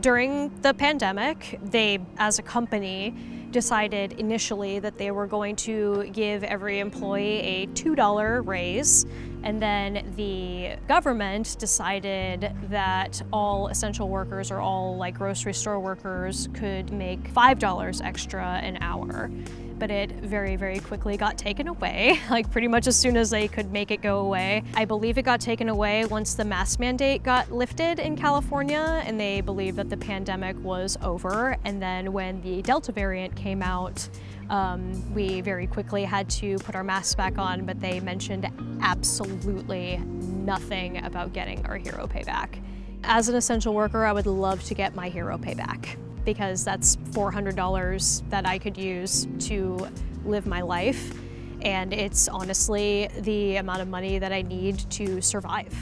During the pandemic, they, as a company, decided initially that they were going to give every employee a $2 raise and then the government decided that all essential workers or all like grocery store workers could make $5 extra an hour but it very, very quickly got taken away, like pretty much as soon as they could make it go away. I believe it got taken away once the mask mandate got lifted in California and they believed that the pandemic was over. And then when the Delta variant came out, um, we very quickly had to put our masks back on, but they mentioned absolutely nothing about getting our hero pay back. As an essential worker, I would love to get my hero pay back because that's $400 that I could use to live my life. And it's honestly the amount of money that I need to survive.